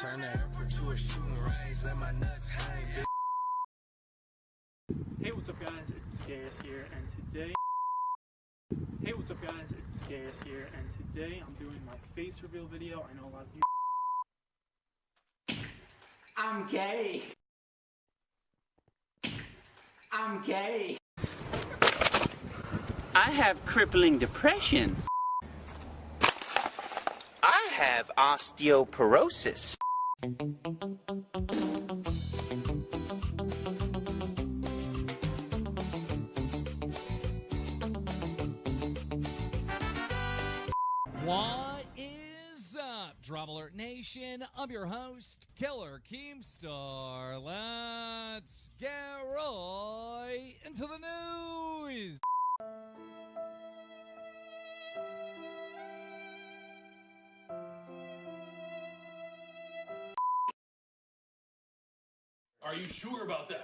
Turn the airport to a shooting range, let my nuts hang. Hey, what's up, guys? It's Scarce here, and today. Hey, what's up, guys? It's Scarce here, and today I'm doing my face reveal video. I know a lot of you. I'm gay. I'm gay. I have crippling depression. I have osteoporosis. What is up, Drama Alert Nation? I'm your host, Killer Keemstar. Let's get right into the news. Are you sure about that?